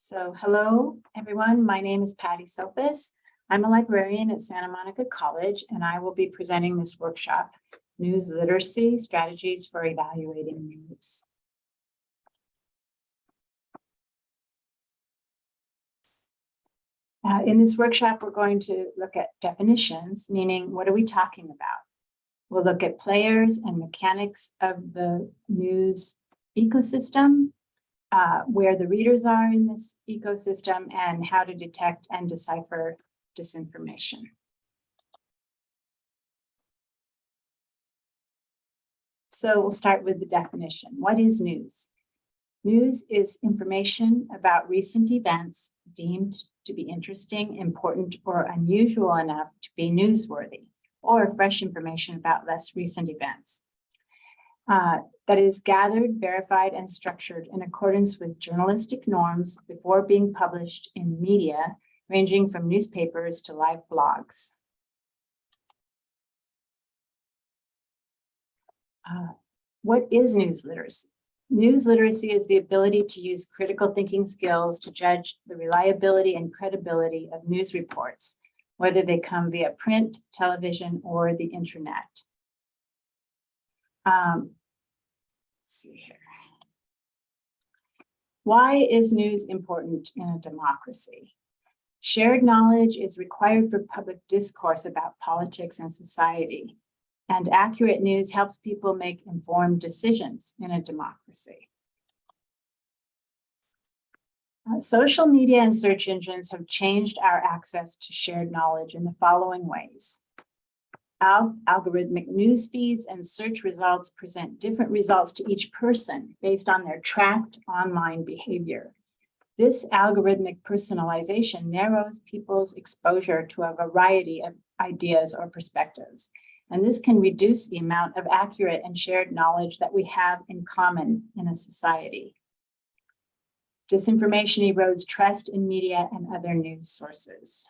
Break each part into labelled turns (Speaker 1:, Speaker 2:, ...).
Speaker 1: So hello, everyone. My name is Patty Sophis. I'm a librarian at Santa Monica College, and I will be presenting this workshop, News Literacy Strategies for Evaluating News. Uh, in this workshop, we're going to look at definitions, meaning what are we talking about? We'll look at players and mechanics of the news ecosystem, uh, where the readers are in this ecosystem, and how to detect and decipher disinformation. So we'll start with the definition. What is news? News is information about recent events deemed to be interesting, important, or unusual enough to be newsworthy, or fresh information about less recent events. Uh, that is gathered, verified, and structured in accordance with journalistic norms before being published in media, ranging from newspapers to live blogs. Uh, what is news literacy? News literacy is the ability to use critical thinking skills to judge the reliability and credibility of news reports, whether they come via print, television, or the internet. Um, see here. Why is news important in a democracy? Shared knowledge is required for public discourse about politics and society and accurate news helps people make informed decisions in a democracy. Uh, social media and search engines have changed our access to shared knowledge in the following ways. Al algorithmic news feeds and search results present different results to each person based on their tracked online behavior. This algorithmic personalization narrows people's exposure to a variety of ideas or perspectives and this can reduce the amount of accurate and shared knowledge that we have in common in a society. Disinformation erodes trust in media and other news sources.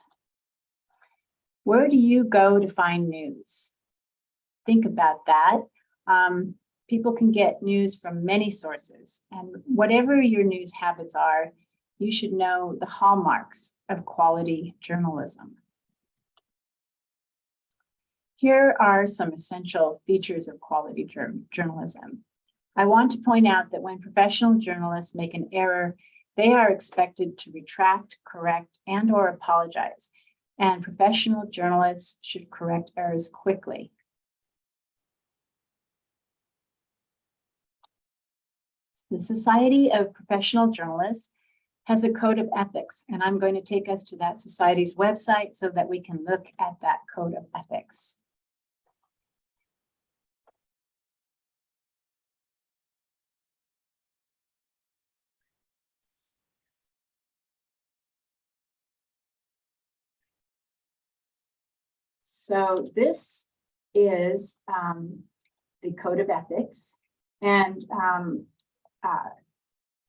Speaker 1: Where do you go to find news? Think about that. Um, people can get news from many sources and whatever your news habits are, you should know the hallmarks of quality journalism. Here are some essential features of quality journalism. I want to point out that when professional journalists make an error, they are expected to retract, correct, and or apologize. And professional journalists should correct errors quickly. The Society of Professional Journalists has a code of ethics, and I'm going to take us to that society's website so that we can look at that code of ethics. So this is um, the code of ethics and um, uh,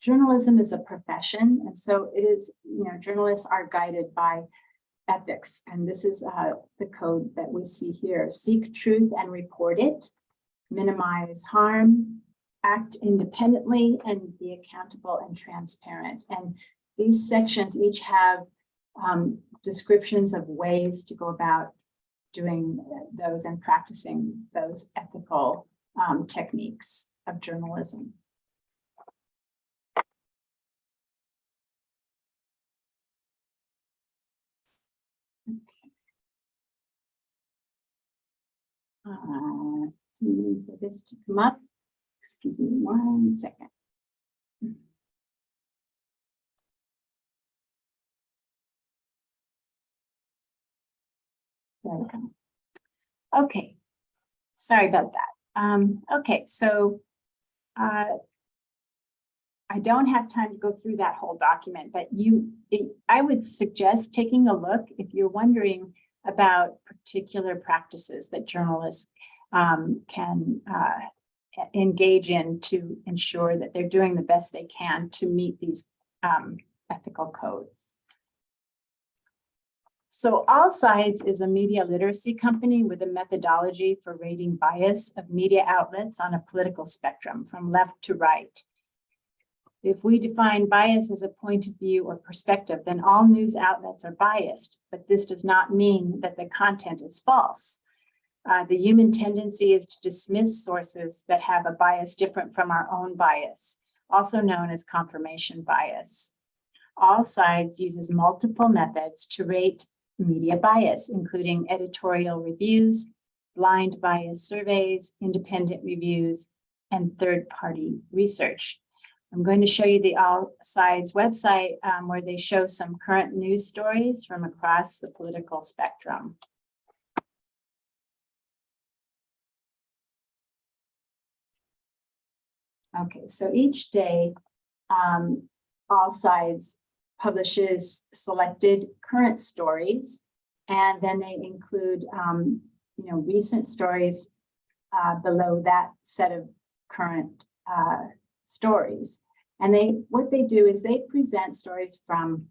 Speaker 1: journalism is a profession. And so it is, you know, journalists are guided by ethics. And this is uh, the code that we see here. Seek truth and report it, minimize harm, act independently, and be accountable and transparent. And these sections each have um, descriptions of ways to go about doing those and practicing those ethical um, techniques of journalism. Okay. Uh, for this to come up, excuse me one second. Okay, sorry about that. Um, okay, so uh, I don't have time to go through that whole document, but you, it, I would suggest taking a look if you're wondering about particular practices that journalists um, can uh, engage in to ensure that they're doing the best they can to meet these um, ethical codes. So All Sides is a media literacy company with a methodology for rating bias of media outlets on a political spectrum from left to right. If we define bias as a point of view or perspective, then all news outlets are biased, but this does not mean that the content is false. Uh, the human tendency is to dismiss sources that have a bias different from our own bias, also known as confirmation bias. All sides uses multiple methods to rate media bias, including editorial reviews, blind bias surveys, independent reviews, and third-party research. I'm going to show you the All Sides website um, where they show some current news stories from across the political spectrum. Okay, so each day, um, All Sides publishes selected current stories, and then they include, um, you know, recent stories uh, below that set of current uh, stories. And they, what they do is they present stories from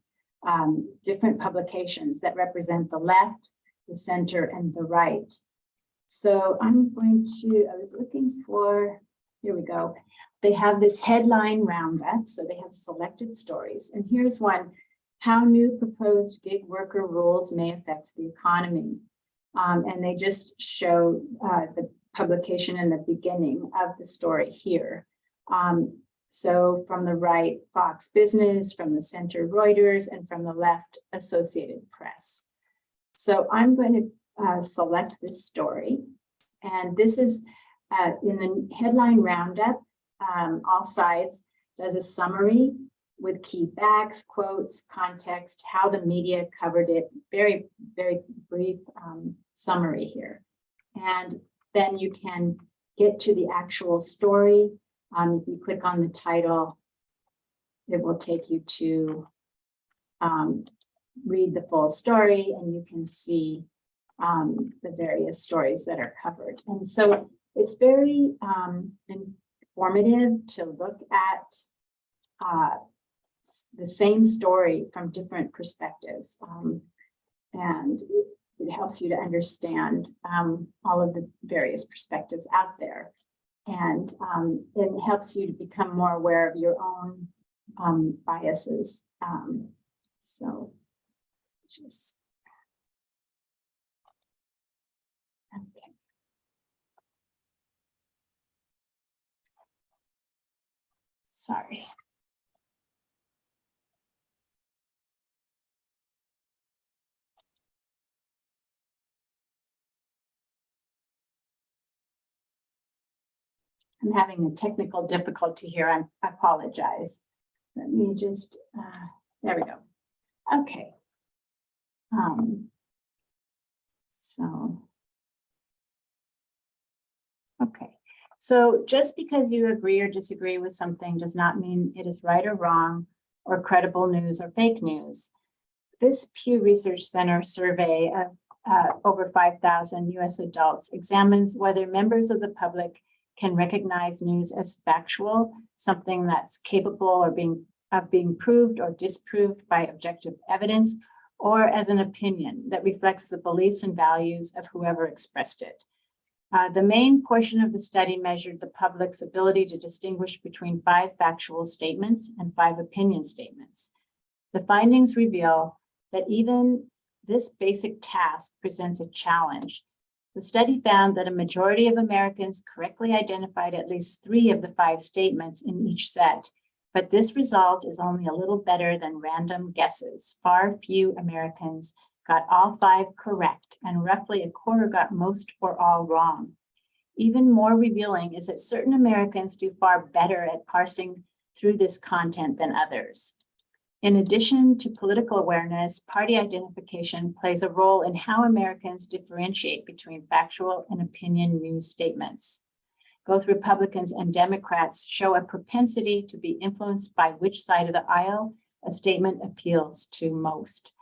Speaker 1: um, different publications that represent the left, the center, and the right. So I'm going to, I was looking for, here we go. They have this headline roundup, so they have selected stories. And here's one, how new proposed gig worker rules may affect the economy. Um, and they just show uh, the publication in the beginning of the story here. Um, so from the right, Fox Business, from the center, Reuters, and from the left, Associated Press. So I'm going to uh, select this story. And this is uh, in the headline roundup, um, all sides does a summary with key facts, quotes, context, how the media covered it, very, very brief um, summary here. And then you can get to the actual story. Um, if you click on the title, it will take you to um, read the full story and you can see um, the various stories that are covered. And so it's very um, informative to look at uh, the same story from different perspectives. Um, and it helps you to understand um, all of the various perspectives out there. And um, it helps you to become more aware of your own um, biases. Um, so just okay. Sorry. I'm having a technical difficulty here. I'm, I apologize. Let me just, uh, there we go. Okay. Um, so, okay. So just because you agree or disagree with something does not mean it is right or wrong or credible news or fake news. This Pew Research Center survey of uh, over 5,000 US adults examines whether members of the public can recognize news as factual, something that's capable or being of being proved or disproved by objective evidence, or as an opinion that reflects the beliefs and values of whoever expressed it. Uh, the main portion of the study measured the public's ability to distinguish between five factual statements and five opinion statements. The findings reveal that even this basic task presents a challenge the study found that a majority of Americans correctly identified at least three of the five statements in each set, but this result is only a little better than random guesses. Far few Americans got all five correct, and roughly a quarter got most or all wrong. Even more revealing is that certain Americans do far better at parsing through this content than others. In addition to political awareness, party identification plays a role in how Americans differentiate between factual and opinion news statements. Both Republicans and Democrats show a propensity to be influenced by which side of the aisle a statement appeals to most.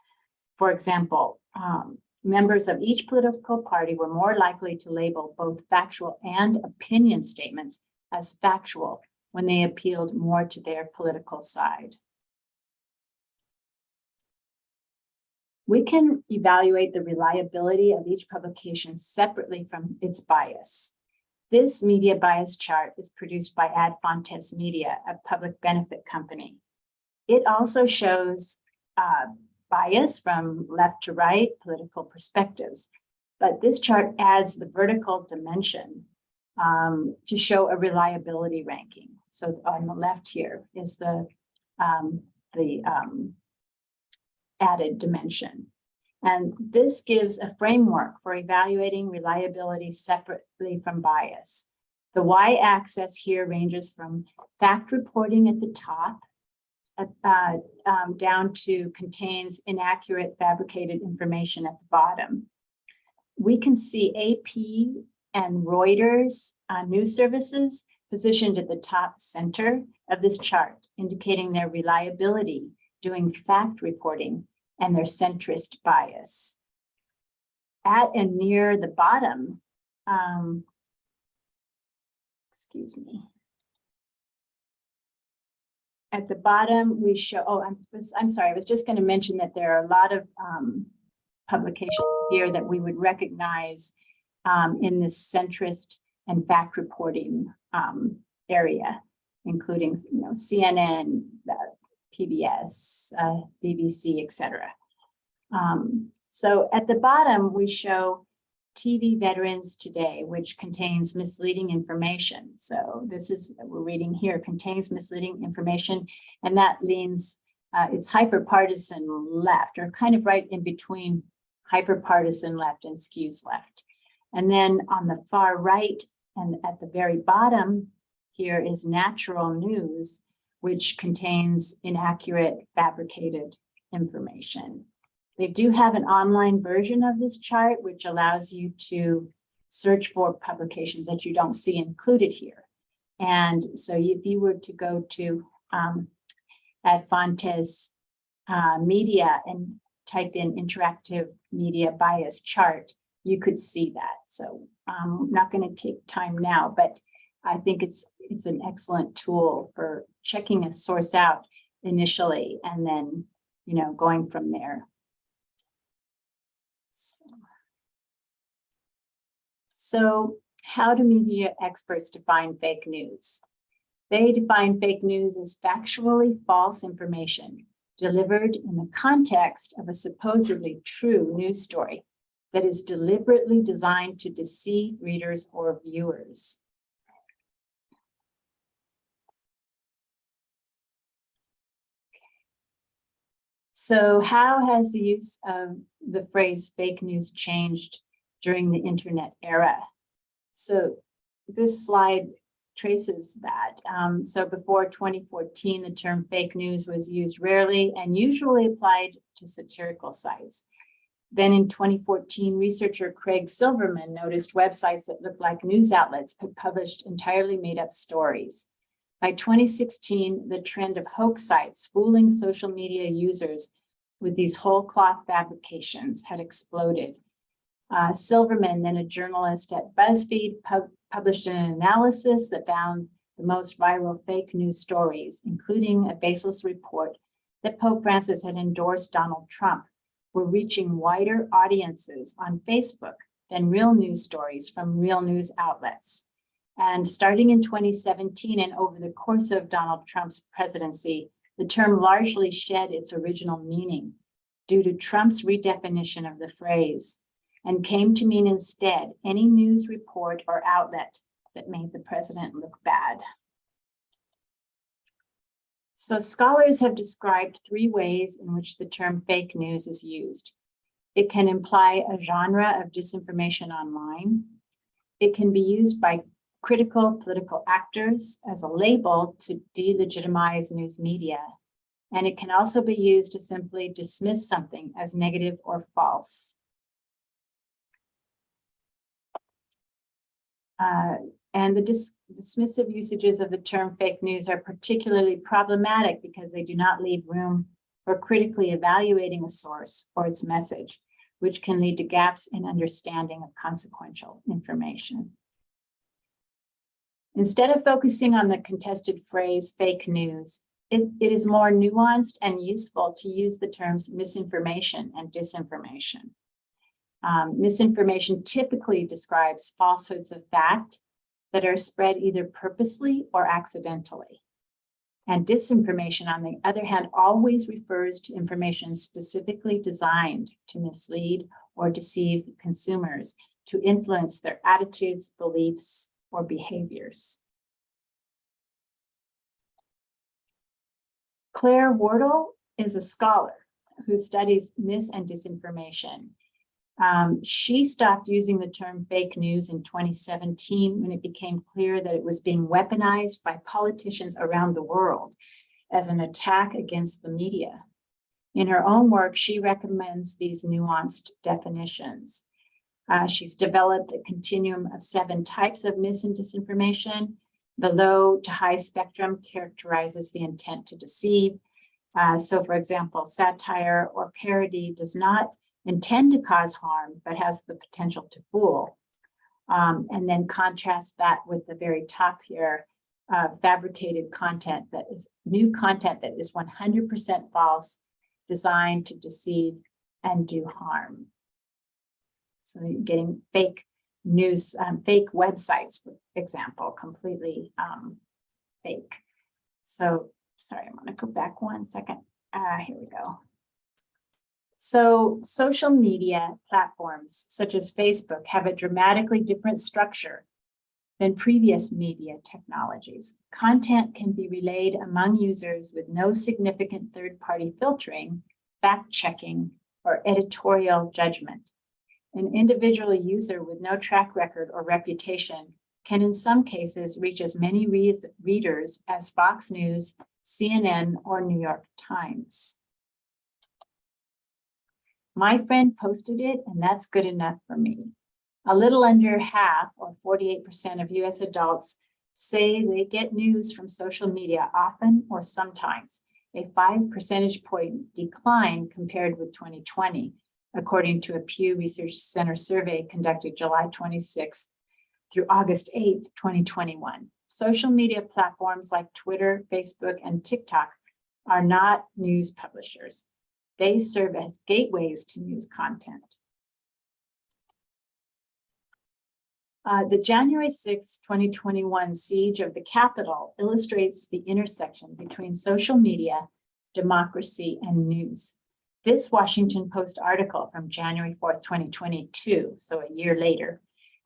Speaker 1: For example, um, members of each political party were more likely to label both factual and opinion statements as factual when they appealed more to their political side. We can evaluate the reliability of each publication separately from its bias. This media bias chart is produced by Ad Fontes Media, a public benefit company. It also shows uh, bias from left to right, political perspectives. But this chart adds the vertical dimension um, to show a reliability ranking. So on the left here is the, um, the um, added dimension. And this gives a framework for evaluating reliability separately from bias. The y-axis here ranges from fact reporting at the top uh, um, down to contains inaccurate fabricated information at the bottom. We can see AP and Reuters uh, news services positioned at the top center of this chart, indicating their reliability doing fact reporting and their centrist bias. At and near the bottom, um, excuse me. At the bottom, we show, oh, I'm, I'm sorry, I was just going to mention that there are a lot of um, publications here that we would recognize um, in this centrist and fact reporting um, area, including you know, CNN, uh, PBS, uh, BBC, etc. Um, so at the bottom, we show TV Veterans Today, which contains misleading information. So this is, we're reading here, contains misleading information, and that leans, uh, it's hyper-partisan left, or kind of right in between hyper-partisan left and skews left. And then on the far right and at the very bottom here is natural news, which contains inaccurate fabricated information. They do have an online version of this chart, which allows you to search for publications that you don't see included here. And so if you were to go to um, Ad Fontes uh, media and type in interactive media bias chart, you could see that. So um, I'm not going to take time now, but I think it's it's an excellent tool for checking a source out initially and then, you know, going from there. So, so how do media experts define fake news? They define fake news as factually false information delivered in the context of a supposedly true news story that is deliberately designed to deceive readers or viewers. So how has the use of the phrase fake news changed during the internet era? So this slide traces that. Um, so before 2014, the term fake news was used rarely and usually applied to satirical sites. Then in 2014, researcher Craig Silverman noticed websites that looked like news outlets but published entirely made up stories. By 2016, the trend of hoax sites fooling social media users with these whole cloth fabrications had exploded. Uh, Silverman, then a journalist at BuzzFeed, pub published an analysis that found the most viral fake news stories, including a baseless report that Pope Francis had endorsed Donald Trump, were reaching wider audiences on Facebook than real news stories from real news outlets. And starting in 2017 and over the course of Donald Trump's presidency, the term largely shed its original meaning due to Trump's redefinition of the phrase and came to mean instead any news report or outlet that made the president look bad. So scholars have described three ways in which the term fake news is used. It can imply a genre of disinformation online. It can be used by critical political actors as a label to delegitimize news media. And it can also be used to simply dismiss something as negative or false. Uh, and the dis dismissive usages of the term fake news are particularly problematic because they do not leave room for critically evaluating a source or its message, which can lead to gaps in understanding of consequential information. Instead of focusing on the contested phrase fake news, it, it is more nuanced and useful to use the terms misinformation and disinformation. Um, misinformation typically describes falsehoods of fact that are spread either purposely or accidentally. And disinformation, on the other hand, always refers to information specifically designed to mislead or deceive consumers to influence their attitudes, beliefs, or behaviors. Claire Wardle is a scholar who studies mis and disinformation. Um, she stopped using the term fake news in 2017 when it became clear that it was being weaponized by politicians around the world as an attack against the media. In her own work, she recommends these nuanced definitions. Uh, she's developed a continuum of seven types of mis and disinformation. The low to high spectrum characterizes the intent to deceive. Uh, so for example, satire or parody does not intend to cause harm, but has the potential to fool. Um, and then contrast that with the very top here, uh, fabricated content that is new content that is 100% false, designed to deceive and do harm. So you're getting fake news, um, fake websites, for example, completely um, fake. So sorry, I'm to go back one second. Uh, here we go. So social media platforms such as Facebook have a dramatically different structure than previous media technologies. Content can be relayed among users with no significant third-party filtering, fact-checking, or editorial judgment. An individual user with no track record or reputation can in some cases reach as many re readers as Fox News, CNN, or New York Times. My friend posted it and that's good enough for me. A little under half or 48% of US adults say they get news from social media often or sometimes, a five percentage point decline compared with 2020 according to a Pew Research Center survey conducted July 26th through August 8th, 2021. Social media platforms like Twitter, Facebook, and TikTok are not news publishers. They serve as gateways to news content. Uh, the January 6, 2021 siege of the Capitol illustrates the intersection between social media, democracy, and news. This Washington Post article from January 4th, 2022, so a year later,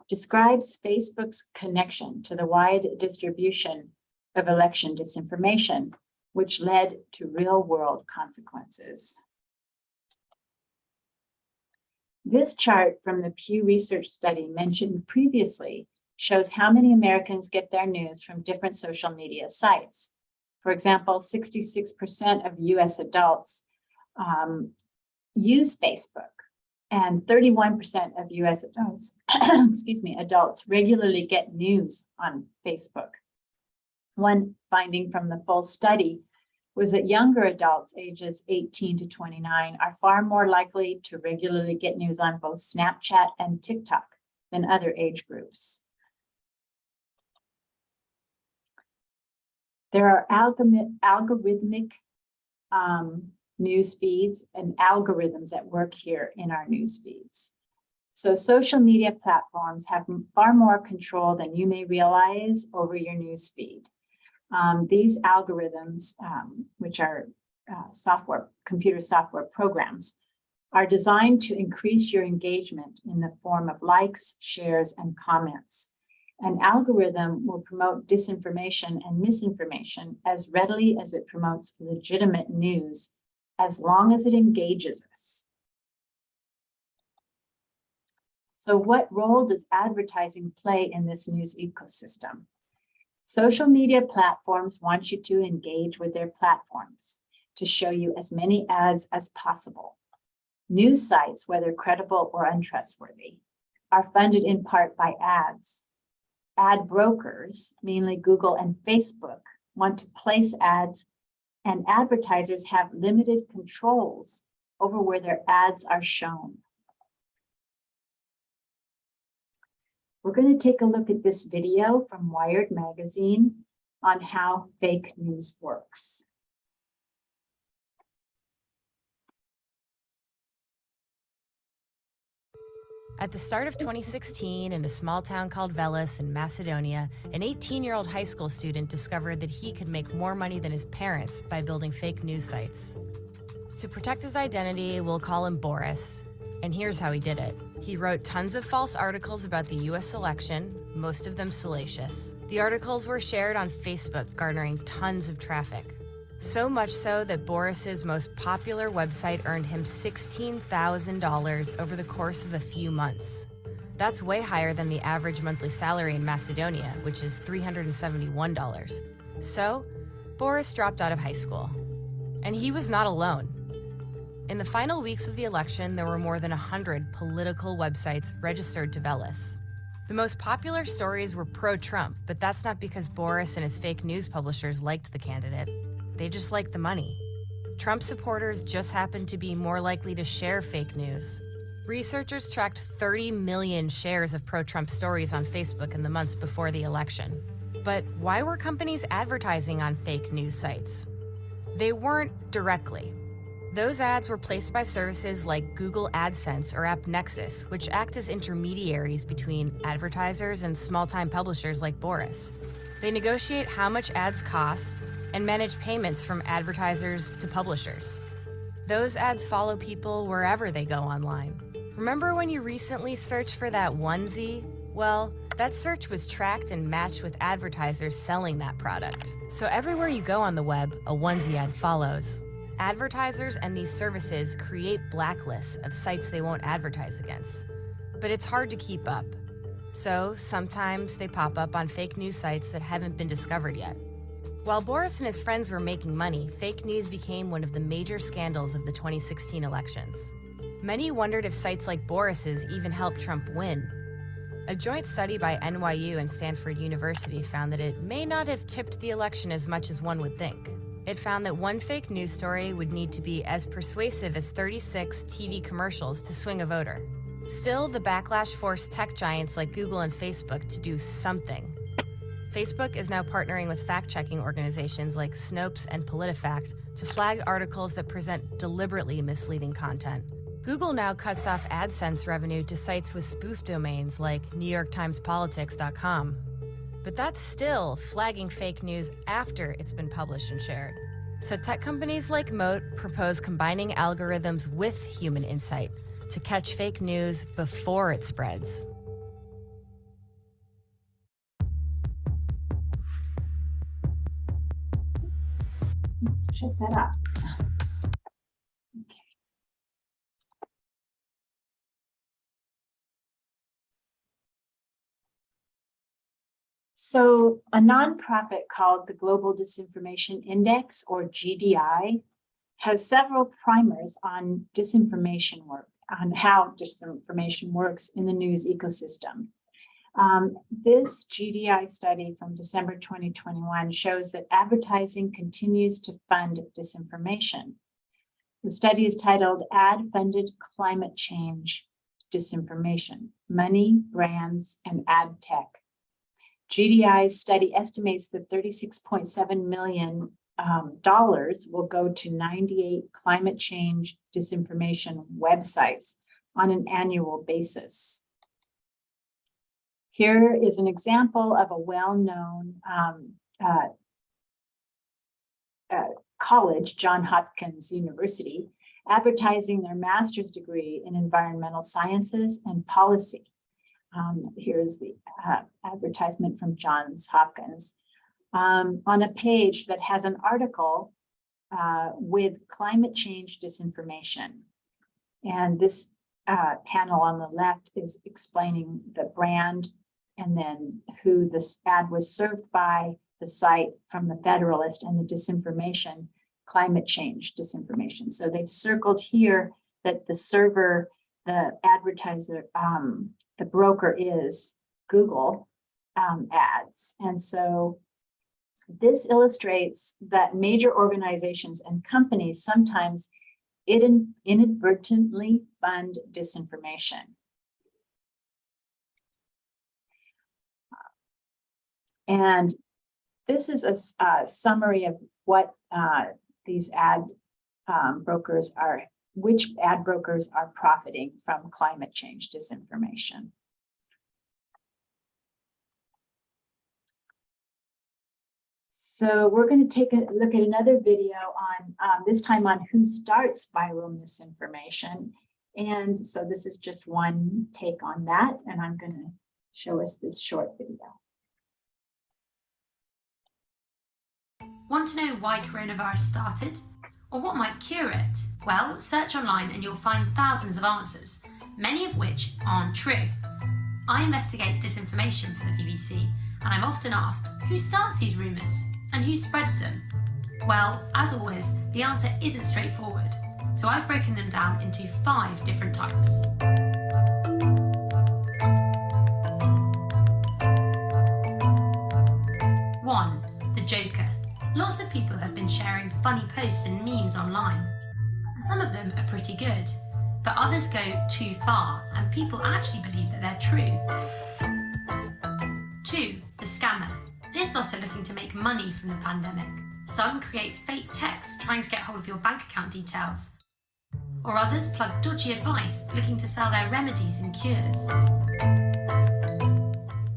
Speaker 1: describes Facebook's connection to the wide distribution of election disinformation, which led to real world consequences. This chart from the Pew Research study mentioned previously shows how many Americans get their news from different social media sites. For example, 66% of US adults um, use Facebook and 31% of US adults, excuse me, adults regularly get news on Facebook. One finding from the full study was that younger adults ages 18 to 29 are far more likely to regularly get news on both Snapchat and TikTok than other age groups. There are algorithmic um, news feeds and algorithms at work here in our news feeds. So social media platforms have far more control than you may realize over your news feed. Um, these algorithms, um, which are uh, software, computer software programs, are designed to increase your engagement in the form of likes, shares, and comments. An algorithm will promote disinformation and misinformation as readily as it promotes legitimate news as long as it engages us. So what role does advertising play in this news ecosystem? Social media platforms want you to engage with their platforms to show you as many ads as possible. News sites, whether credible or untrustworthy, are funded in part by ads. Ad brokers, mainly Google and Facebook, want to place ads and advertisers have limited controls over where their ads are shown. We're going to take a look at this video from Wired Magazine on how fake news works.
Speaker 2: At the start of 2016, in a small town called Veles in Macedonia, an 18 year old high school student discovered that he could make more money than his parents by building fake news sites. To protect his identity, we'll call him Boris. And here's how he did it he wrote tons of false articles about the US election, most of them salacious. The articles were shared on Facebook, garnering tons of traffic. So much so that Boris's most popular website earned him $16,000 over the course of a few months. That's way higher than the average monthly salary in Macedonia, which is $371. So, Boris dropped out of high school. And he was not alone. In the final weeks of the election, there were more than 100 political websites registered to Veles. The most popular stories were pro Trump, but that's not because Boris and his fake news publishers liked the candidate. They just liked the money. Trump supporters just happened to be more likely to share fake news. Researchers tracked 30 million shares of pro Trump stories on Facebook in the months before the election. But why were companies advertising on fake news sites? They weren't directly. Those ads were placed by services like Google AdSense or AppNexus, which act as intermediaries between advertisers and small time publishers like Boris. They negotiate how much ads cost and manage payments from advertisers to publishers. Those ads follow people wherever they go online. Remember when you recently searched for that onesie? Well, that search was tracked and matched with advertisers selling that product. So everywhere you go on the web, a onesie ad follows. Advertisers and these services create blacklists of sites they won't advertise against. But it's hard to keep up. So sometimes they pop up on fake news sites that haven't been discovered yet. While Boris and his friends were making money, fake news became one of the major scandals of the 2016 elections. Many wondered if sites like Boris's even helped Trump win. A joint study by NYU and Stanford University found that it may not have tipped the election as much as one would think. It found that one fake news story would need to be as persuasive as 36 TV commercials to swing a voter. Still, the backlash forced tech giants like Google and Facebook to do something. Facebook is now partnering with fact-checking organizations like Snopes and PolitiFact to flag articles that present deliberately misleading content. Google now cuts off AdSense revenue to sites with spoof domains like NewYorkTimesPolitics.com. But that's still flagging fake news after it's been published and shared. So tech companies like Moat propose combining algorithms with human insight to catch fake news before it spreads.
Speaker 1: Check that out. So a nonprofit called the Global Disinformation Index or GDI has several primers on disinformation work, on how disinformation works in the news ecosystem. Um, this GDI study from December 2021 shows that advertising continues to fund disinformation. The study is titled Ad Funded Climate Change Disinformation, Money, Brands, and Ad Tech. GDI's study estimates that 36.7 million um, dollars will go to 98 climate change disinformation websites on an annual basis. Here is an example of a well-known um, uh, uh, college, John Hopkins University, advertising their master's degree in environmental sciences and policy. Um, here's the uh, advertisement from Johns Hopkins um, on a page that has an article uh, with climate change disinformation. And this uh, panel on the left is explaining the brand and then who this ad was served by, the site from the Federalist and the disinformation, climate change disinformation. So they've circled here that the server, the advertiser, um, the broker is Google um, ads. And so this illustrates that major organizations and companies sometimes inadvertently fund disinformation. And this is a, a summary of what uh, these ad um, brokers are which ad brokers are profiting from climate change disinformation. So we're going to take a look at another video on um, this time on who starts viral misinformation. And so this is just one take on that, and I'm going to show us this short video.
Speaker 3: Want to know why coronavirus started? Or what might cure it? Well, search online and you'll find thousands of answers, many of which aren't true. I investigate disinformation for the BBC, and I'm often asked who starts these rumours and who spreads them? Well, as always, the answer isn't straightforward, so I've broken them down into five different types. Lots of people have been sharing funny posts and memes online. And some of them are pretty good, but others go too far and people actually believe that they're true. Two, the scammer. This lot are looking to make money from the pandemic. Some create fake texts trying to get hold of your bank account details. Or others plug dodgy advice looking to sell their remedies and cures.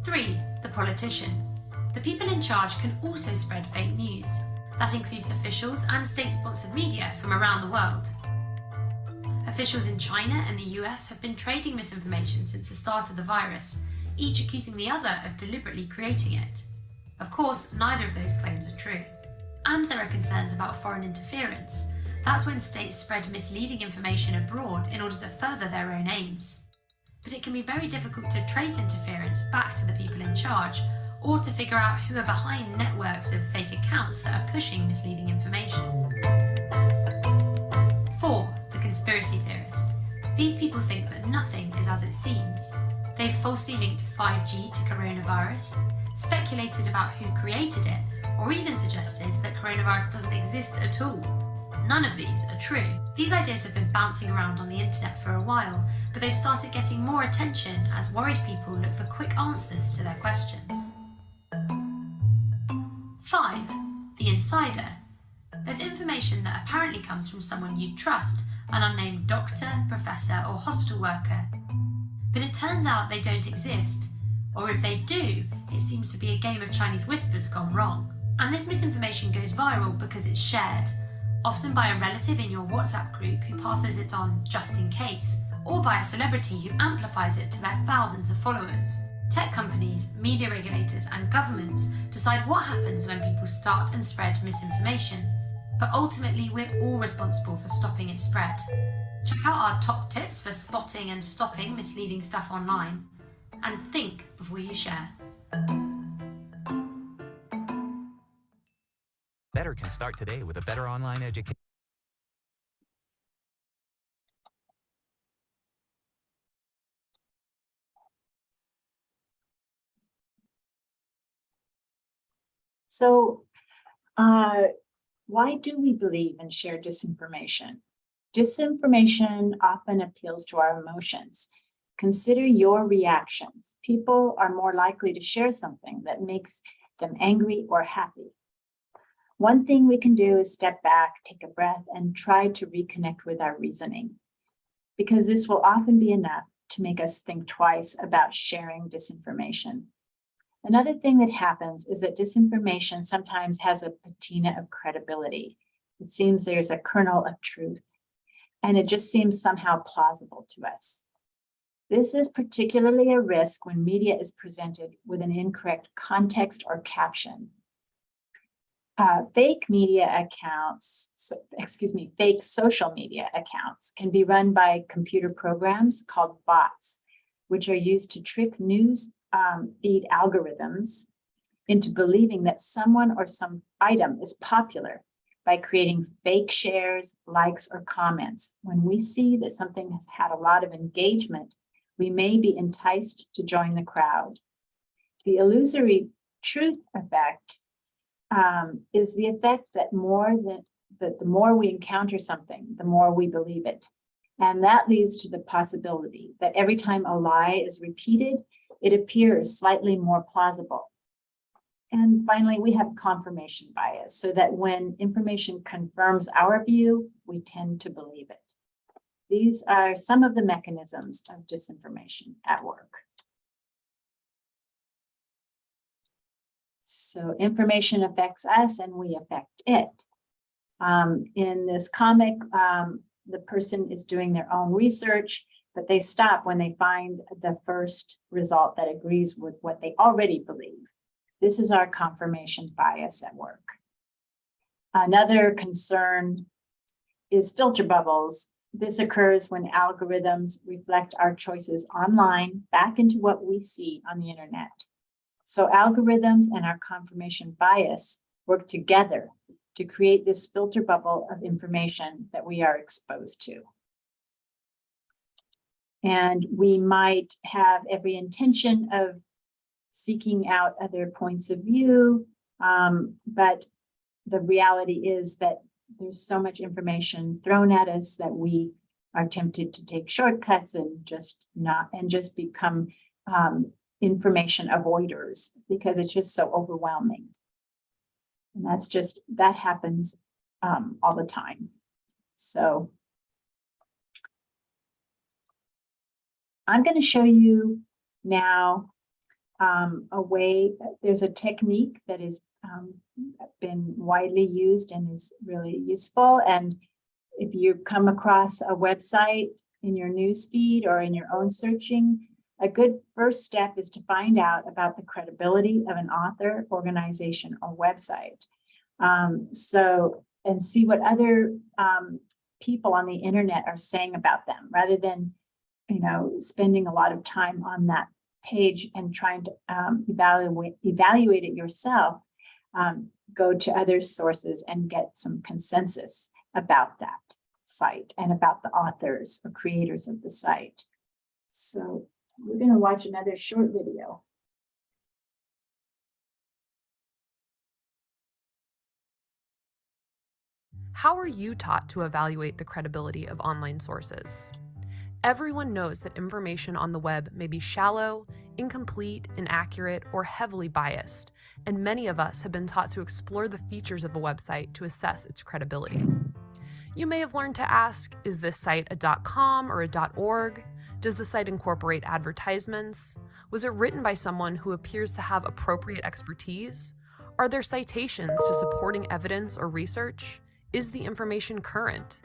Speaker 3: Three, the politician. The people in charge can also spread fake news. That includes officials and state-sponsored media from around the world. Officials in China and the US have been trading misinformation since the start of the virus, each accusing the other of deliberately creating it. Of course, neither of those claims are true. And there are concerns about foreign interference. That's when states spread misleading information abroad in order to further their own aims. But it can be very difficult to trace interference back to the people in charge, or to figure out who are behind networks of fake accounts that are pushing misleading information. 4. The conspiracy theorist. These people think that nothing is as it seems. They've falsely linked 5G to coronavirus, speculated about who created it, or even suggested that coronavirus doesn't exist at all. None of these are true. These ideas have been bouncing around on the internet for a while, but they've started getting more attention as worried people look for quick answers to their questions. 5. The Insider. There's information that apparently comes from someone you trust, an unnamed doctor, professor or hospital worker. But it turns out they don't exist, or if they do, it seems to be a game of Chinese whispers gone wrong. And this misinformation goes viral because it's shared, often by a relative in your WhatsApp group who passes it on just in case, or by a celebrity who amplifies it to their thousands of followers. Tech companies, media regulators and governments decide what happens when people start and spread misinformation. But ultimately, we're all responsible for stopping its spread. Check out our top tips for spotting and stopping misleading stuff online. And think before you share.
Speaker 4: Better can start today with a better online education.
Speaker 1: So uh, why do we believe in shared disinformation? Disinformation often appeals to our emotions. Consider your reactions. People are more likely to share something that makes them angry or happy. One thing we can do is step back, take a breath, and try to reconnect with our reasoning, because this will often be enough to make us think twice about sharing disinformation. Another thing that happens is that disinformation sometimes has a patina of credibility. It seems there's a kernel of truth, and it just seems somehow plausible to us. This is particularly a risk when media is presented with an incorrect context or caption. Uh, fake media accounts, so, excuse me, fake social media accounts can be run by computer programs called bots, which are used to trick news um, feed algorithms into believing that someone or some item is popular by creating fake shares, likes, or comments. When we see that something has had a lot of engagement, we may be enticed to join the crowd. The illusory truth effect um, is the effect that more than that the more we encounter something, the more we believe it. And that leads to the possibility that every time a lie is repeated, it appears slightly more plausible. And finally, we have confirmation bias so that when information confirms our view, we tend to believe it. these are some of the mechanisms of disinformation at work. So information affects us and we affect it. Um, in this comic, um, the person is doing their own research, but they stop when they find the first result that agrees with what they already believe. This is our confirmation bias at work. Another concern is filter bubbles. This occurs when algorithms reflect our choices online back into what we see on the internet. So algorithms and our confirmation bias work together to create this filter bubble of information that we are exposed to. And we might have every intention of seeking out other points of view, um, but the reality is that there's so much information thrown at us that we are tempted to take shortcuts and just not and just become um, information avoiders because it's just so overwhelming. And that's just, that happens um, all the time. So I'm going to show you now um, a way, there's a technique that has um, been widely used and is really useful. And if you come across a website in your news feed or in your own searching, a good first step is to find out about the credibility of an author, organization, or website. Um, so, and see what other um, people on the internet are saying about them, rather than, you know, spending a lot of time on that page and trying to um, evaluate evaluate it yourself. Um, go to other sources and get some consensus about that site and about the authors or creators of the site. So we're going to watch another short video.
Speaker 5: How are you taught to evaluate the credibility of online sources? Everyone knows that information on the web may be shallow, incomplete, inaccurate, or heavily biased, and many of us have been taught to explore the features of a website to assess its credibility. You may have learned to ask, is this site a .com or a .org? Does the site incorporate advertisements? Was it written by someone who appears to have appropriate expertise? Are there citations to supporting evidence or research? Is the information current?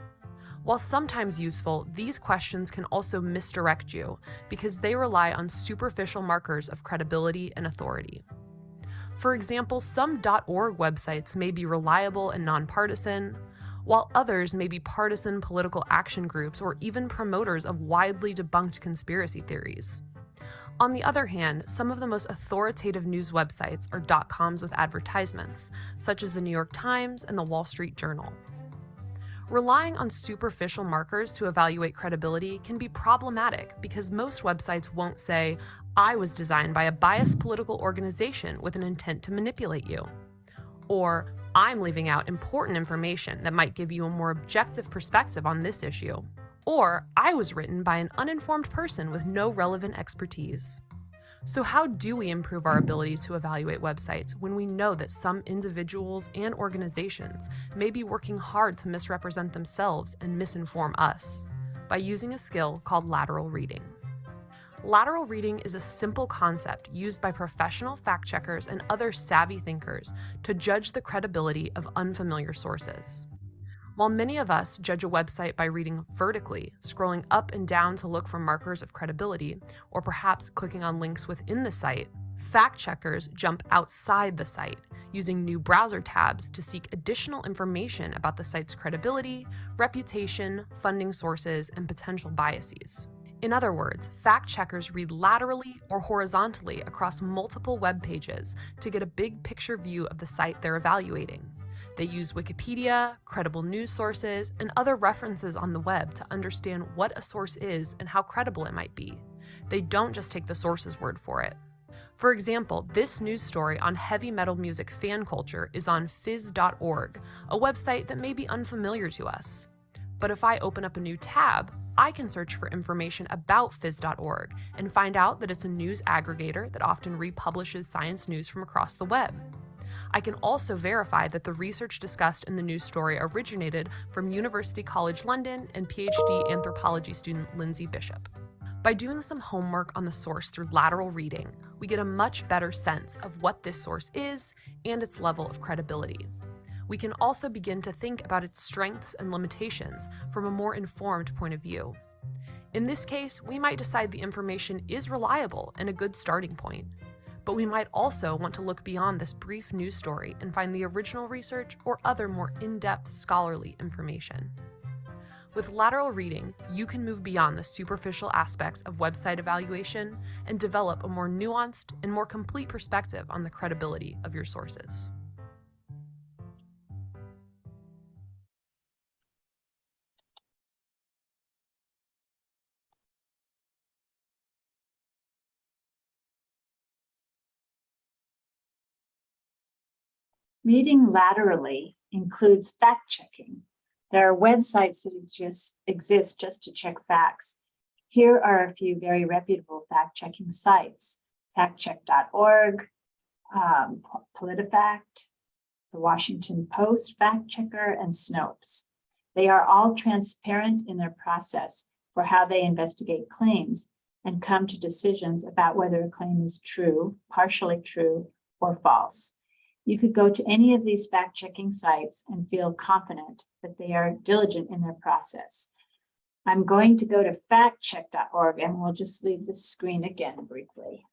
Speaker 5: While sometimes useful, these questions can also misdirect you because they rely on superficial markers of credibility and authority. For example, some .org websites may be reliable and nonpartisan, while others may be partisan political action groups or even promoters of widely debunked conspiracy theories. On the other hand, some of the most authoritative news websites are .coms with advertisements, such as the New York Times and the Wall Street Journal. Relying on superficial markers to evaluate credibility can be problematic because most websites won't say, I was designed by a biased political organization with an intent to manipulate you. Or, I'm leaving out important information that might give you a more objective perspective on this issue. Or, I was written by an uninformed person with no relevant expertise. So how do we improve our ability to evaluate websites when we know that some individuals and organizations may be working hard to misrepresent themselves and misinform us? By using a skill called lateral reading. Lateral reading is a simple concept used by professional fact checkers and other savvy thinkers to judge the credibility of unfamiliar sources. While many of us judge a website by reading vertically, scrolling up and down to look for markers of credibility, or perhaps clicking on links within the site, fact checkers jump outside the site, using new browser tabs to seek additional information about the site's credibility, reputation, funding sources, and potential biases. In other words, fact checkers read laterally or horizontally across multiple web pages to get a big picture view of the site they're evaluating. They use Wikipedia, credible news sources, and other references on the web to understand what a source is and how credible it might be. They don't just take the source's word for it. For example, this news story on heavy metal music fan culture is on phys.org, a website that may be unfamiliar to us. But if I open up a new tab, I can search for information about phys.org and find out that it's a news aggregator that often republishes science news from across the web. I can also verify that the research discussed in the news story originated from University College London and PhD anthropology student Lindsay Bishop. By doing some homework on the source through lateral reading, we get a much better sense of what this source is and its level of credibility. We can also begin to think about its strengths and limitations from a more informed point of view. In this case, we might decide the information is reliable and a good starting point. But we might also want to look beyond this brief news story and find the original research or other more in-depth scholarly information. With lateral reading, you can move beyond the superficial aspects of website evaluation and develop a more nuanced and more complete perspective on the credibility of your sources.
Speaker 1: Reading laterally includes fact checking. There are websites that just exist just to check facts. Here are a few very reputable fact checking sites, factcheck.org, um, PolitiFact, the Washington Post Fact Checker, and Snopes. They are all transparent in their process for how they investigate claims and come to decisions about whether a claim is true, partially true, or false. You could go to any of these fact-checking sites and feel confident that they are diligent in their process. I'm going to go to factcheck.org and we'll just leave the screen again briefly.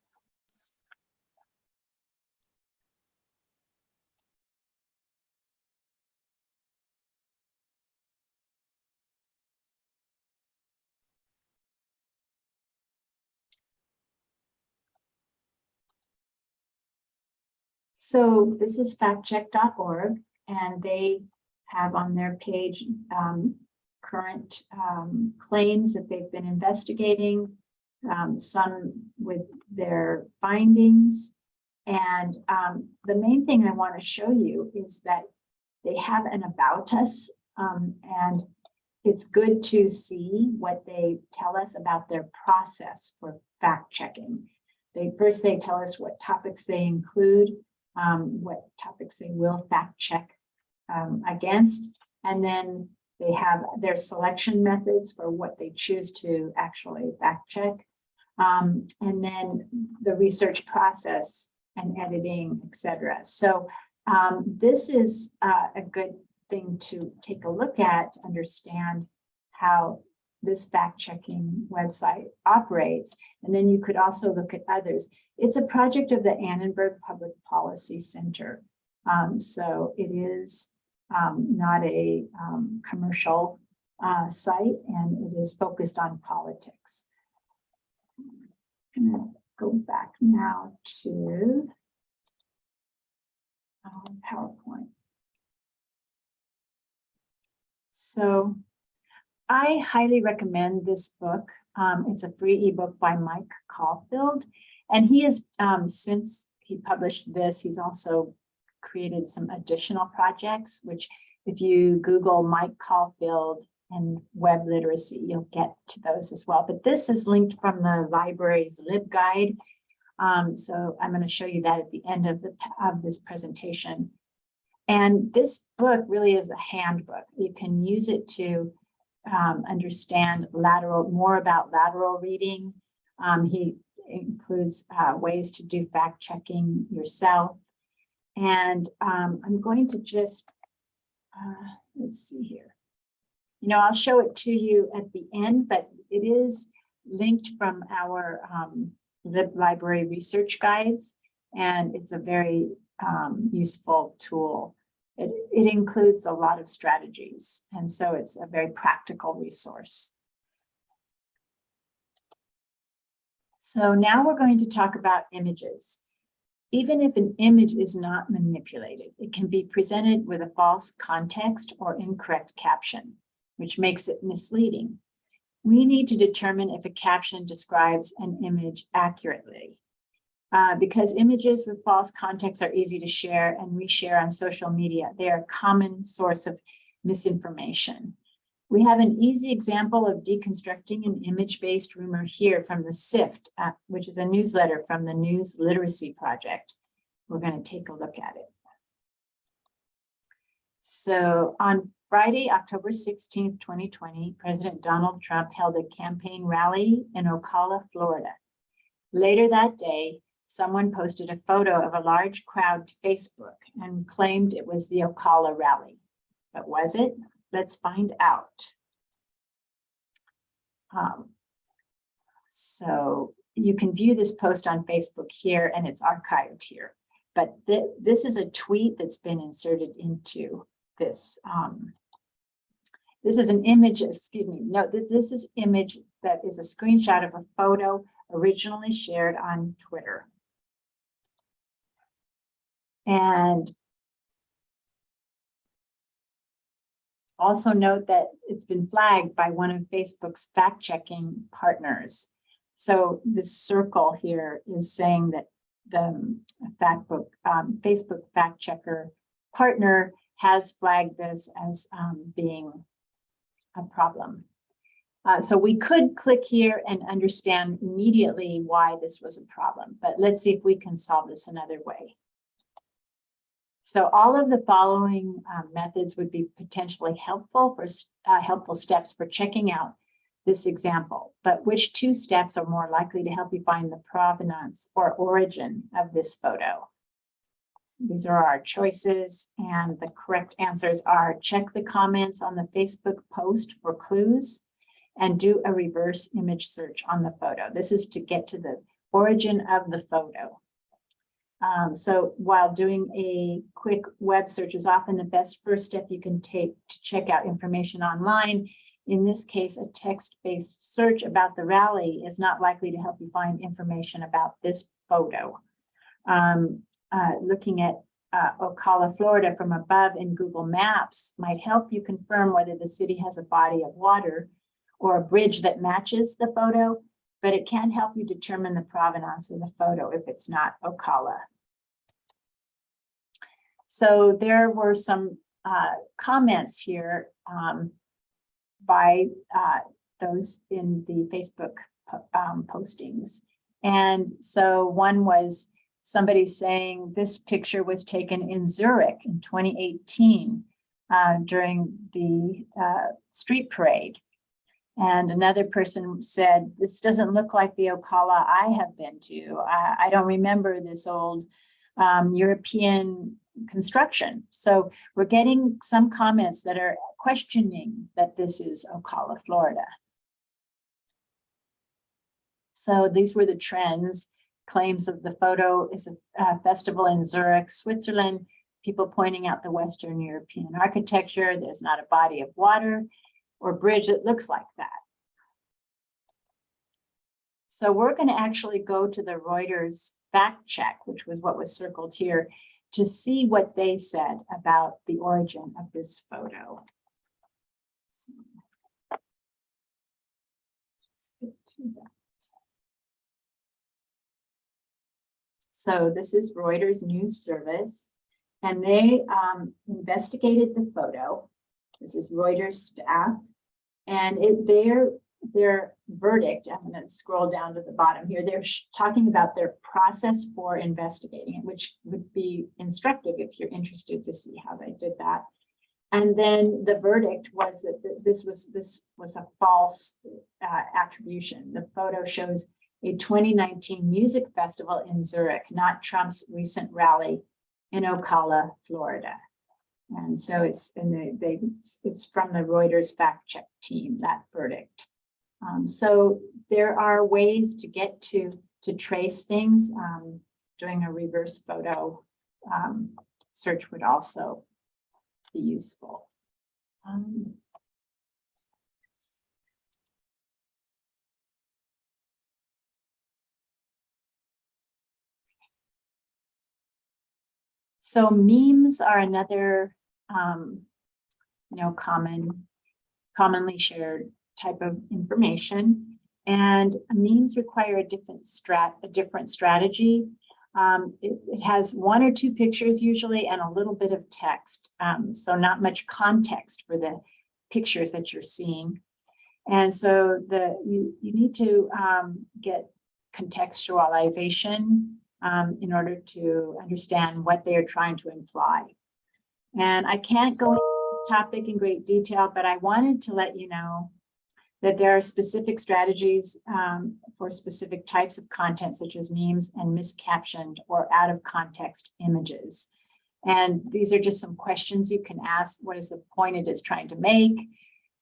Speaker 1: So this is factcheck.org and they have on their page um, current um, claims that they've been investigating, um, some with their findings. And um, the main thing I want to show you is that they have an about us um, and it's good to see what they tell us about their process for fact checking. They first they tell us what topics they include, um, what topics they will fact check um, against. And then they have their selection methods for what they choose to actually fact check. Um, and then the research process and editing, etc. So um, this is uh, a good thing to take a look at understand how this fact-checking website operates. And then you could also look at others. It's a project of the Annenberg Public Policy Center. Um, so it is um, not a um, commercial uh, site and it is focused on politics. I'm gonna go back now to um, PowerPoint. So I highly recommend this book. Um, it's a free ebook by Mike Caulfield, and he has um, since he published this, he's also created some additional projects, which if you Google Mike Caulfield and web literacy, you'll get to those as well. But this is linked from the library's LibGuide. Um, so I'm going to show you that at the end of, the, of this presentation. And this book really is a handbook. You can use it to um, understand lateral, more about lateral reading. Um, he includes uh, ways to do fact checking yourself. And um, I'm going to just, uh, let's see here. You know, I'll show it to you at the end, but it is linked from our um, Lib Library research guides, and it's a very um, useful tool. It, it includes a lot of strategies, and so it's a very practical resource. So now we're going to talk about images. Even if an image is not manipulated, it can be presented with a false context or incorrect caption, which makes it misleading. We need to determine if a caption describes an image accurately. Uh, because images with false context are easy to share and reshare on social media. They are a common source of misinformation. We have an easy example of deconstructing an image-based rumor here from the SIFT, uh, which is a newsletter from the News Literacy Project. We're going to take a look at it. So on Friday, October 16, twenty twenty, President Donald Trump held a campaign rally in Ocala, Florida. Later that day, someone posted a photo of a large crowd to Facebook and claimed it was the Ocala rally. But was it? Let's find out. Um, so you can view this post on Facebook here and it's archived here. But thi- this is a tweet that's been inserted into this. um, This is an image, excuse me, no, this, this is image that is a screenshot of a photo originally shared on Twitter. And also note that it's been flagged by one of Facebook's fact-checking partners. So this circle here is saying that the fact book, um, Facebook fact checker partner has flagged this as um, being a problem. Uh, so we could click here and understand immediately why this was a problem, but let's see if we can solve this another way. So all of the following um, methods would be potentially helpful for uh, helpful steps for checking out this example, but which two steps are more likely to help you find the provenance or origin of this photo? So These are our choices and the correct answers are check the comments on the Facebook post for clues and do a reverse image search on the photo. This is to get to the origin of the photo. Um, so while doing a quick web search is often the best first step you can take to check out information online, in this case, a text-based search about the rally is not likely to help you find information about this photo. Um, uh, looking at uh, Ocala, Florida from above in Google Maps might help you confirm whether the city has a body of water or a bridge that matches the photo, but it can't help you determine the provenance of the photo if it's not Ocala. So there were some uh, comments here um, by uh, those in the Facebook um, postings. And so one was somebody saying this picture was taken in Zurich in 2018 uh, during the uh, street parade. And another person said, this doesn't look like the Ocala I have been to. I, I don't remember this old um, European construction. So we're getting some comments that are questioning that this is Ocala, Florida. So these were the trends. Claims of the photo is a uh, festival in Zurich, Switzerland. People pointing out the Western European architecture. There's not a body of water or bridge that looks like that. So we're going to actually go to the Reuters fact check, which was what was circled here, to see what they said about the origin of this photo. So, this is Reuters News Service, and they um, investigated the photo. This is Reuters staff, and it their their verdict. I'm going to scroll down to the bottom here. They're talking about their process for investigating it, which would be instructive if you're interested to see how they did that. And then the verdict was that th- this was this was a false uh, attribution. The photo shows a 2019 music festival in Zurich, not Trump's recent rally in Ocala, Florida. And so it's and they, they it's- from the Reuters fact check team that verdict. Um, so there are ways to get to to trace things. Um, doing a reverse photo um, search would also be useful. So memes are another, um, you know, common, commonly shared type of information. And memes require a different strat, a different strategy. Um, it, it has one or two pictures usually and a little bit of text. Um, so not much context for the pictures that you're seeing. And so the you, you need to um, get contextualization um, in order to understand what they are trying to imply. And I can't go into this topic in great detail, but I wanted to let you know that there are specific strategies um, for specific types of content such as memes and miscaptioned or out of context images. And these are just some questions you can ask. What is the point it is trying to make?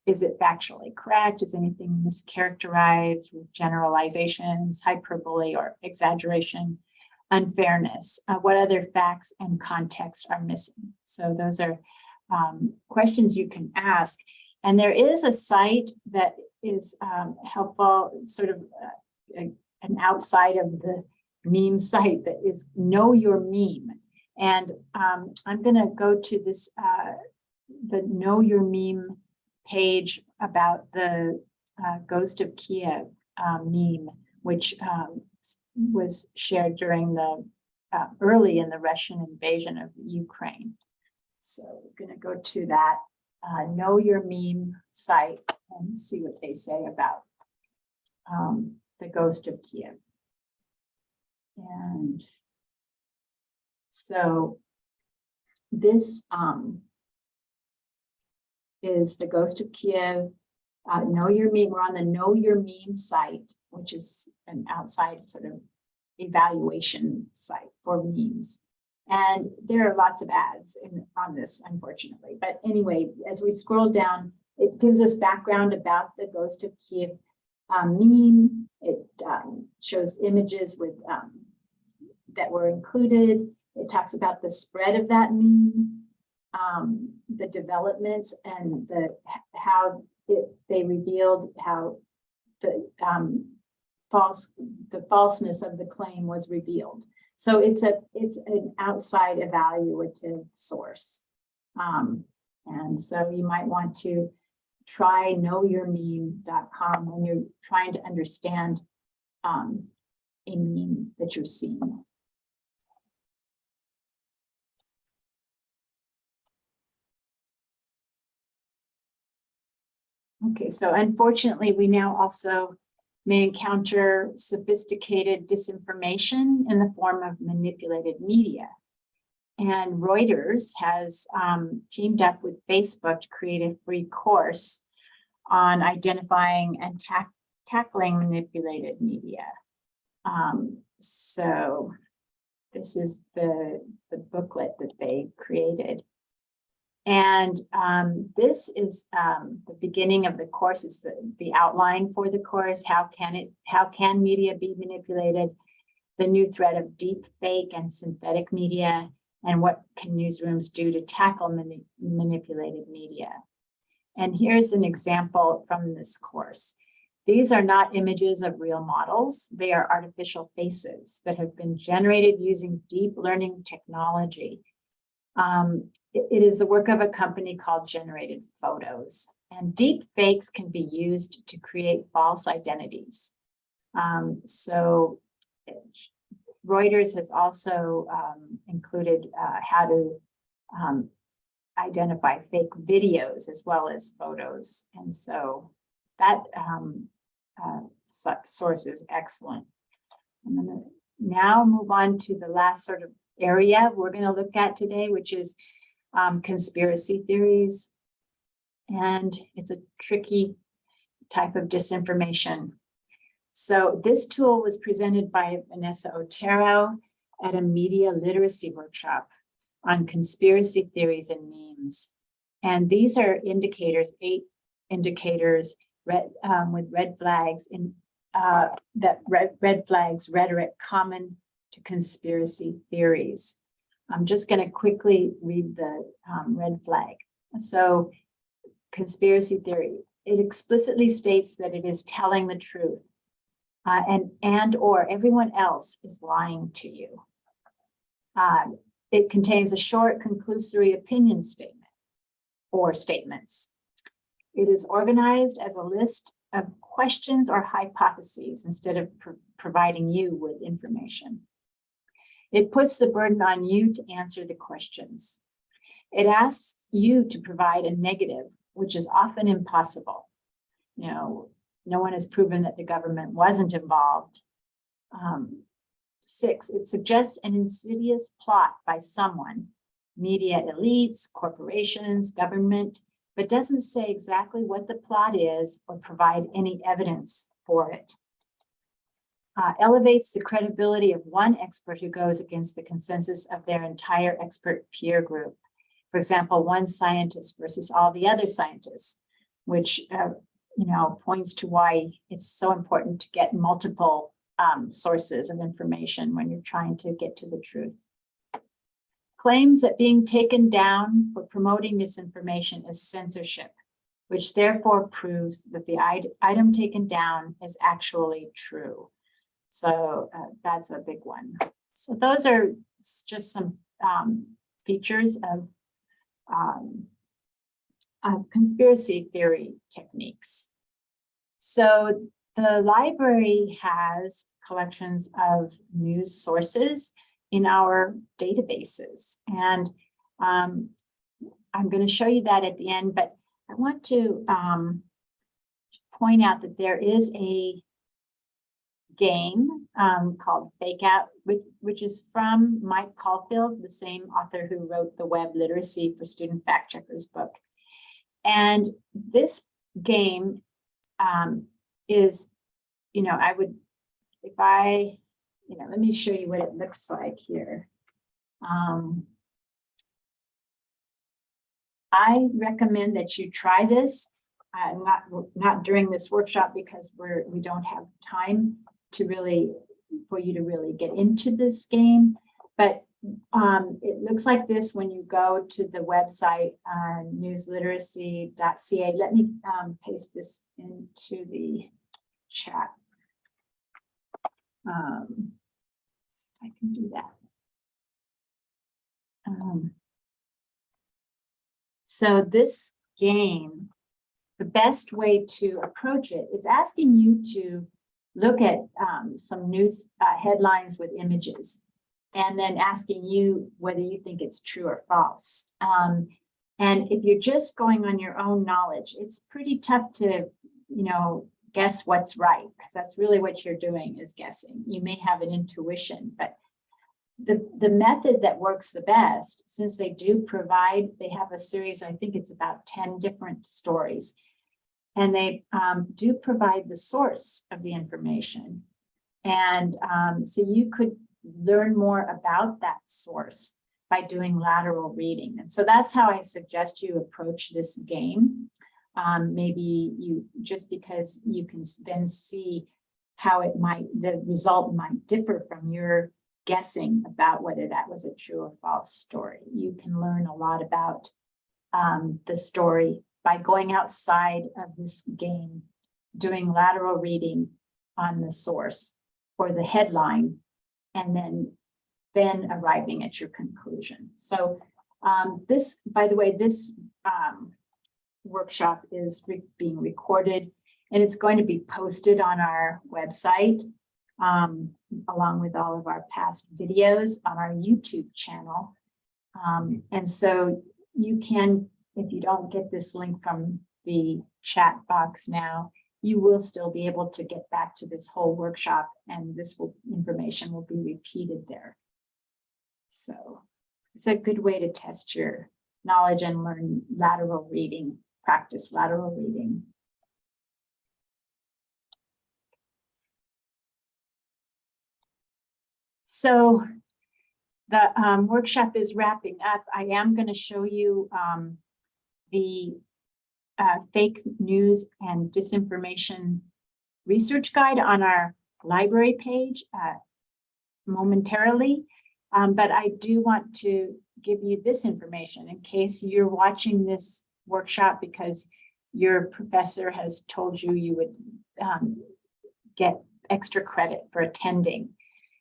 Speaker 1: Is it factually correct? Is anything mischaracterized with generalizations, hyperbole or exaggeration, unfairness? Uh, what other facts and context are missing? So those are um, questions you can ask. And there is a site that is um, helpful, sort of uh, a- an outside of the meme site that is Know Your Meme. And um, I'm gonna go to this, uh, the Know Your Meme page about the uh, Ghost of Kiev um, meme, which um, was shared during the, uh, early in the Russian invasion of Ukraine. So we're gonna go to that uh, Know Your Meme site and see what they say about um, the Ghost of Kiev. And so this um, is the Ghost of Kiev. Uh, know Your Meme, we're on the Know Your Meme site, which is an outside sort of evaluation site for memes. And there are lots of ads in, on this, unfortunately. But anyway, as we scroll down, it gives us background about the Ghost of Kiev um, meme. It um, shows images with um, that were included. It talks about the spread of that meme, um, the developments and the how it, they revealed how the um, false the falseness of the claim was revealed. So it's a it's an outside evaluative source. Um, and so you might want to try knowyourmeme.com when you're trying to understand um, a meme that you're seeing. Okay, so unfortunately, we now also may encounter sophisticated disinformation in the form of manipulated media. And Reuters has um, teamed up with Facebook to create a free course on identifying and tack- tackling manipulated media. Um, so this is the, the booklet that they created. And um, this is um, the beginning of the course, is the, the outline for the course. How can it, how can media be manipulated? The new threat of deep fake and synthetic media, and what can newsrooms do to tackle mani- manipulated media? And here's an example from this course. These are not images of real models. They are artificial faces that have been generated using deep learning technology. Um, it- it is the work of a company called Generated Photos. And deep fakes can be used to create false identities. Um, so Reuters has also um, included uh, how to um, identify fake videos as well as photos. And so that um, uh, source is excellent. I'm gonna now move on to the last sort of area we're gonna look at today, which is um, conspiracy theories. And it's a tricky type of disinformation. So this tool was presented by Vanessa Otero at a media literacy workshop on conspiracy theories and memes. And these are indicators, eight indicators, red, um, with red flags in, uh, that red, red flags rhetoric common to conspiracy theories. I'm just going to quickly read the um, red flag. So conspiracy theory, it explicitly states that it is telling the truth uh, and, and or everyone else is lying to you. Uh, it contains a short conclusory opinion statement or statements. It is organized as a list of questions or hypotheses instead of pro- providing you with information. It puts the burden on you to answer the questions. It asks you to provide a negative, which is often impossible. You know, no one has proven that the government wasn't involved. Um, six, it suggests an insidious plot by someone media elites, corporations, government, but doesn't say exactly what the plot is or provide any evidence for it. Uh, elevates the credibility of one expert who goes against the consensus of their entire expert peer group. For example, one scientist versus all the other scientists, which, uh, you know, points to why it's so important to get multiple um, sources of information when you're trying to get to the truth. Claims that being taken down for promoting misinformation is censorship, which therefore proves that the item taken down is actually true. So uh, that's a big one. So those are just some um, features of um, of conspiracy theory techniques. So the library has collections of news sources in our databases. And um, I'm going to show you that at the end, but I want to um, point out that there is a game um, called Fake Out, which, which is from Mike Caulfield, the same author who wrote the Web Literacy for Student Fact Checkers book. And this game um, is, you know, I would, if I, you know, let me show you what it looks like here. Um, I recommend that you try this, uh, not, not during this workshop because we're, we don't have time to really, for you to really get into this game. But um, it looks like this when you go to the website, uh, newsliteracy.ca. Let me um, paste this into the chat. Um, see if I can do that. Um, so this game, the best way to approach it, it is asking you to look at um, some news uh, headlines with images and then asking you whether you think it's true or false. Um, and if you're just going on your own knowledge, it's pretty tough to, you know, guess what's right, because that's really what you're doing is guessing. You may have an intuition, but the, the method that works the best, since they do provide, they have a series, I think it's about 10 different stories, and they um, do provide the source of the information. And um, so you could learn more about that source by doing lateral reading. And so that's how I suggest you approach this game. Um, maybe you, just because you can then see how it might, the result might differ from your guessing about whether that was a true or false story. You can learn a lot about um, the story by going outside of this game, doing lateral reading on the source or the headline, and then, then arriving at your conclusion. So um, this, by the way, this um, workshop is re being recorded and it's going to be posted on our website um, along with all of our past videos on our YouTube channel. Um, and so you can, if you don't get this link from the chat box now, you will still be able to get back to this whole workshop and this will, information will be repeated there. So it's a good way to test your knowledge and learn lateral reading, practice lateral reading. So the um, workshop is wrapping up. I am going to show you um, the uh, fake news and disinformation research guide on our library page uh, momentarily. Um, but I do want to give you this information in case you're watching this workshop because your professor has told you you would um, get extra credit for attending.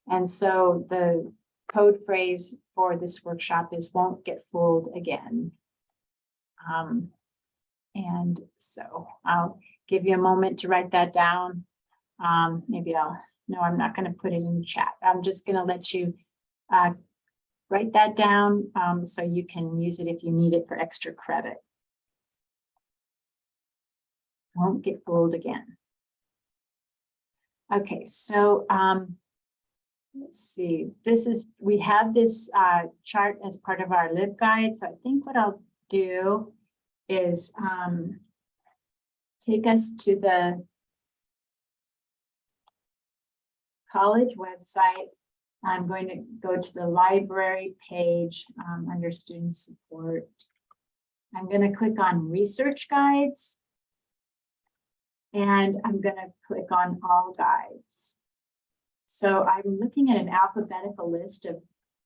Speaker 1: And so the code phrase for this workshop is won't get fooled again. Um, and so I'll give you a moment to write that down. Um, maybe I'll, no, I'm not going to put it in chat. I'm just going to let you uh, write that down um, so you can use it if you need it for extra credit. Won't get fooled again. Okay, so um, let's see, this is, we have this uh, chart as part of our lib guide, so I think what I'll do is um, take us to the college website. I'm going to go to the library page um, under student support. I'm going to click on research guides. And I'm going to click on all guides. So I'm looking at an alphabetical list of,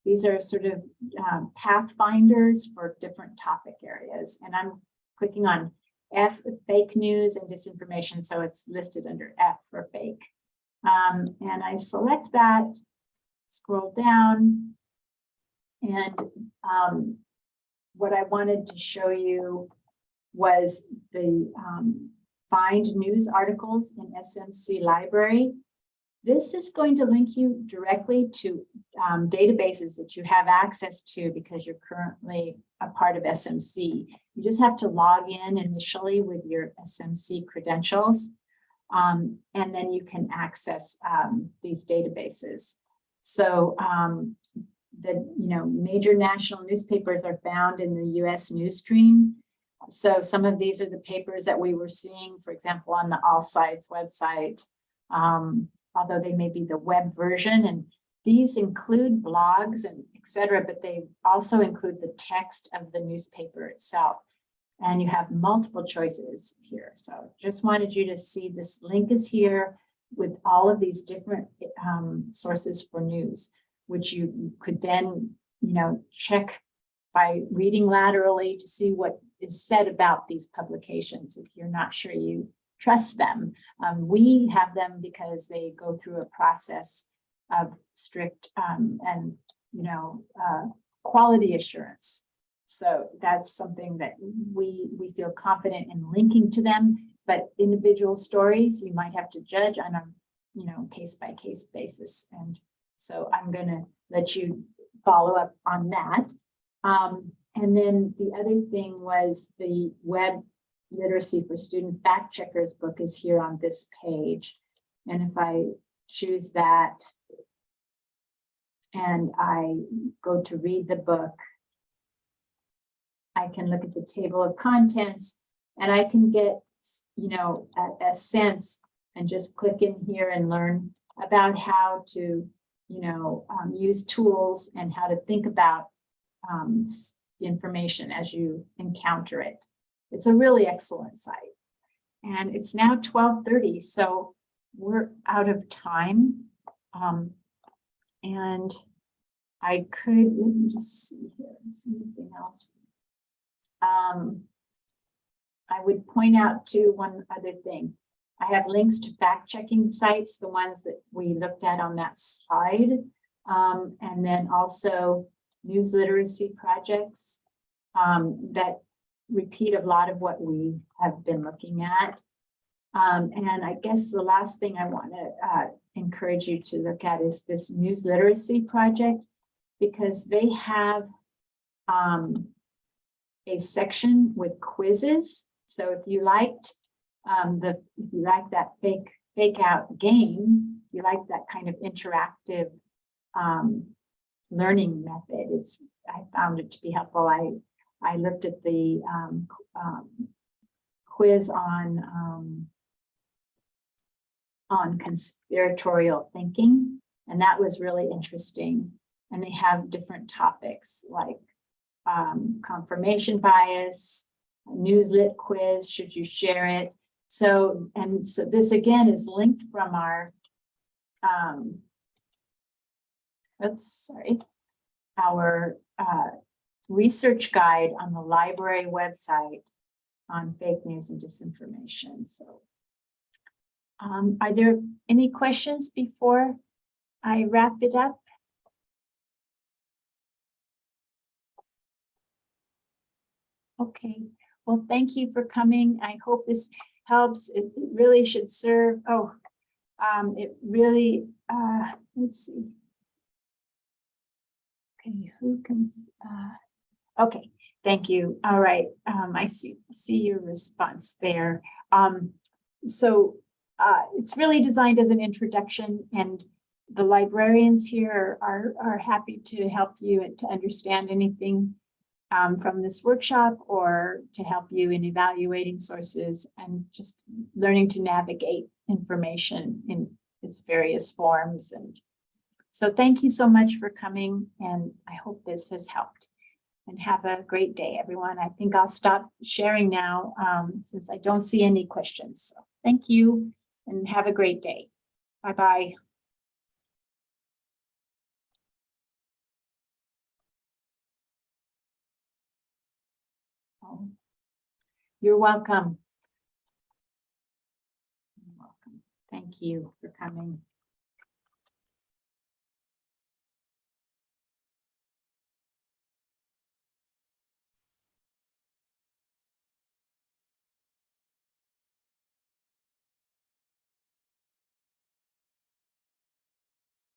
Speaker 1: these are sort of um, pathfinders for different topic areas. And I'm clicking on F, fake news and disinformation. So it's listed under F for fake. Um, and I select that, scroll down. And um, what I wanted to show you was the um, find news articles in SMC library. This is going to link you directly to um, databases that you have access to because you're currently a part of SMC. You just have to log in initially with your SMC credentials, um, and then you can access um, these databases. So um, the you know major national newspapers are found in the U.S. news stream. So some of these are the papers that we were seeing, for example, on the All Sides website, um, although they may be the web version. And these include blogs and etc., but they also include the text of the newspaper itself. And you have multiple choices here. So just wanted you to see this link is here with all of these different um, sources for news, which you could then, you know, check by reading laterally to see what is said about these publications if you're not sure you trust them. Um, we have them because they go through a process of strict um, and, you know, uh, quality assurance. So that's something that we, we feel confident in linking to them, but individual stories, you might have to judge on a, you know, case by case basis. And so I'm going to let you follow up on that. Um, and then the other thing was the web literacy for student fact checkers book is here on this page. And if I choose that and I go to read the book, I can look at the table of contents and I can get, you know, a, a sense and just click in here and learn about how to, you know, um, use tools and how to think about um, information as you encounter it. It's a really excellent site. And it's now 1230, so we're out of time. Um, and I could, let me just see here, anything else? Um, I would point out to one other thing. I have links to fact checking sites, the ones that we looked at on that slide. Um, and then also news literacy projects um, that repeat a lot of what we have been looking at. Um, and I guess the last thing I want to uh, encourage you to look at is this news literacy project, because they have um, a section with quizzes. So if you liked um, the, if you like that fake fake out game, you like that kind of interactive um, learning method. It's I found it to be helpful. I I looked at the um, um, quiz on um, on conspiratorial thinking, and that was really interesting. And they have different topics like um, confirmation bias, newslet quiz, should you share it? So, and so this again is linked from our, um, oops, sorry, our uh, research guide on the library website on fake news and disinformation. So um, are there any questions before I wrap it up? Okay, well, thank you for coming. I hope this helps. It, really should serve. Oh, um, it really, uh, let's see. Okay, who can, uh, okay, thank you. All right, um, I see, see your response there. Um, so uh, it's really designed as an introduction and the librarians here are, are happy to help you and to understand anything um, from this workshop or to help you in evaluating sources and just learning to navigate information in its various forms. And so thank you so much for coming and I hope this has helped. And have a great day, everyone. I think I'll stop sharing now um, since I don't see any questions. So thank you and have a great day. Bye-bye. Oh, You're welcome. You're welcome. Thank you for coming.